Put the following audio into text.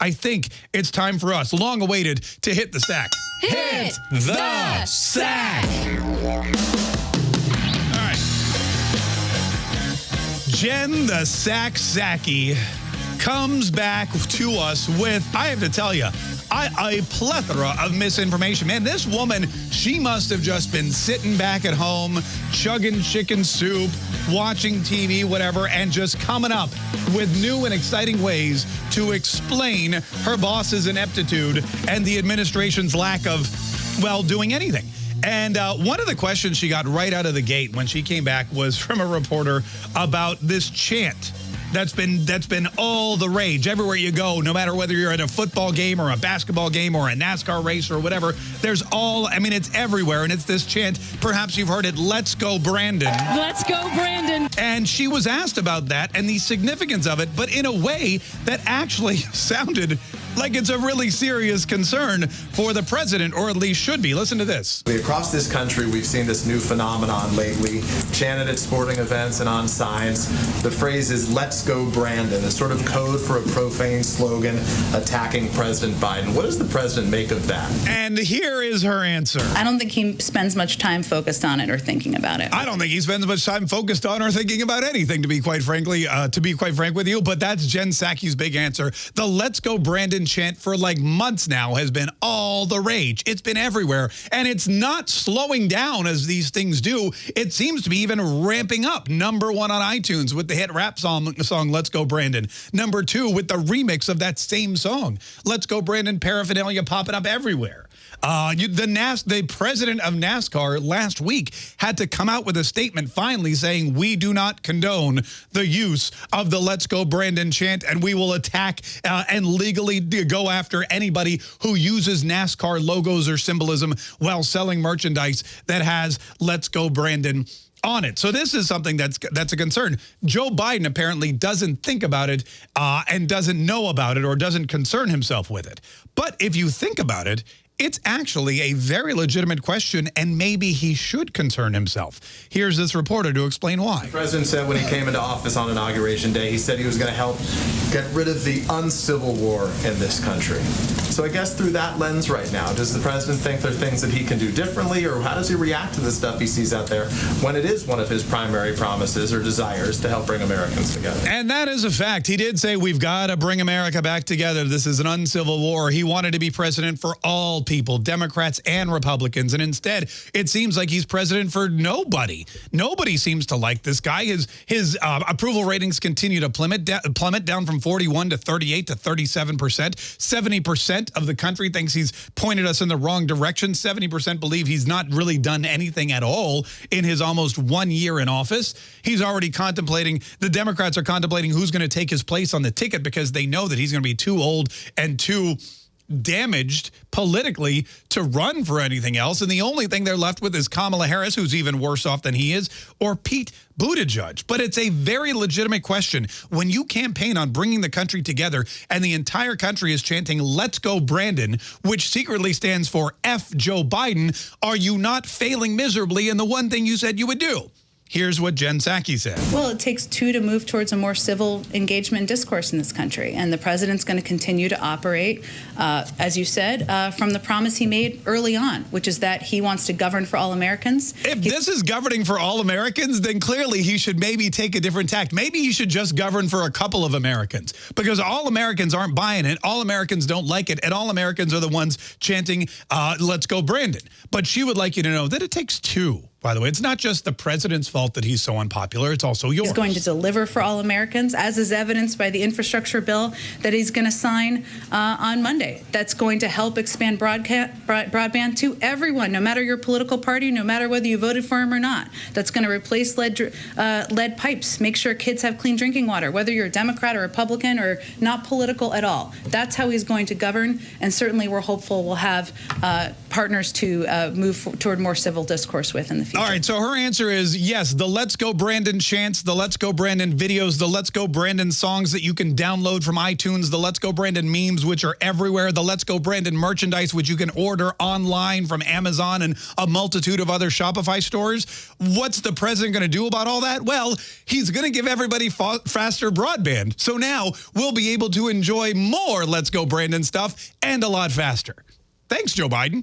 I think it's time for us, long awaited, to hit the sack. Hit the sack. All right. Jen the Sack Psaki comes back to us with, I have to tell you, I, a plethora of misinformation. Man, this woman, she must have just been sitting back at home, chugging chicken soup, watching TV, whatever, and just coming up with new and exciting ways to explain her boss's ineptitude and the administration's lack of, well, doing anything. And uh, one of the questions she got right out of the gate when she came back was from a reporter about this chant that's been that's been all the rage everywhere you go no matter whether you're at a football game or a basketball game or a NASCAR race or whatever there's all I mean it's everywhere and it's this chant perhaps you've heard it let's go Brandon let's go Brandon and she was asked about that and the significance of it but in a way that actually sounded like it's a really serious concern for the president, or at least should be. Listen to this. Across this country, we've seen this new phenomenon lately, chanted at sporting events and on signs. The phrase is, let's go Brandon, a sort of code for a profane slogan attacking President Biden. What does the president make of that? And here is her answer. I don't think he spends much time focused on it or thinking about it. I don't think he spends much time focused on or thinking about anything, to be quite frankly, uh, to be quite frank with you. But that's Jen Psaki's big answer. The let's go Brandon chant for like months now has been all the rage. It's been everywhere. And it's not slowing down as these things do. It seems to be even ramping up. Number one on iTunes with the hit rap song, song Let's Go Brandon. Number two with the remix of that same song. Let's Go Brandon paraphernalia popping up everywhere. Uh, you, the NAS, the president of NASCAR last week had to come out with a statement finally saying we do not condone the use of the "Let's Go Brandon" chant, and we will attack uh, and legally go after anybody who uses NASCAR logos or symbolism while selling merchandise that has "Let's Go Brandon." on it. So this is something that's that's a concern. Joe Biden apparently doesn't think about it uh, and doesn't know about it or doesn't concern himself with it. But if you think about it, it's actually a very legitimate question, and maybe he should concern himself. Here's this reporter to explain why. The president said when he came into office on inauguration day, he said he was going to help get rid of the uncivil war in this country. So I guess through that lens right now, does the president think there are things that he can do differently, or how does he react to the stuff he sees out there when it is one of his primary promises or desires to help bring Americans together? And that is a fact. He did say we've got to bring America back together. This is an uncivil war. He wanted to be president for all people, Democrats and Republicans. And instead, it seems like he's president for nobody. Nobody seems to like this guy. His his uh, approval ratings continue to plummet, plummet down from 41 to 38 to 37 percent. 70 percent of the country thinks he's pointed us in the wrong direction. 70 percent believe he's not really done anything at all in his almost one year in office. He's already contemplating, the Democrats are contemplating who's going to take his place on the ticket because they know that he's going to be too old and too damaged politically to run for anything else. And the only thing they're left with is Kamala Harris, who's even worse off than he is, or Pete Buttigieg. But it's a very legitimate question. When you campaign on bringing the country together and the entire country is chanting, let's go Brandon, which secretly stands for F Joe Biden, are you not failing miserably in the one thing you said you would do? Here's what Jen Psaki said. Well, it takes two to move towards a more civil engagement discourse in this country. And the president's going to continue to operate, uh, as you said, uh, from the promise he made early on, which is that he wants to govern for all Americans. If this is governing for all Americans, then clearly he should maybe take a different tact. Maybe he should just govern for a couple of Americans because all Americans aren't buying it. All Americans don't like it. And all Americans are the ones chanting, uh, let's go Brandon. But she would like you to know that it takes two by the way. It's not just the president's fault that he's so unpopular. It's also yours. He's going to deliver for all Americans, as is evidenced by the infrastructure bill that he's going to sign uh, on Monday. That's going to help expand broadband to everyone, no matter your political party, no matter whether you voted for him or not. That's going to replace lead, uh, lead pipes, make sure kids have clean drinking water, whether you're a Democrat or Republican or not political at all. That's how he's going to govern, and certainly we're hopeful we'll have uh, partners to uh, move toward more civil discourse with in the future. All right, so her answer is yes, the Let's Go Brandon chants, the Let's Go Brandon videos, the Let's Go Brandon songs that you can download from iTunes, the Let's Go Brandon memes, which are everywhere, the Let's Go Brandon merchandise, which you can order online from Amazon and a multitude of other Shopify stores. What's the president going to do about all that? Well, he's going to give everybody fa faster broadband. So now we'll be able to enjoy more Let's Go Brandon stuff and a lot faster. Thanks, Joe Biden.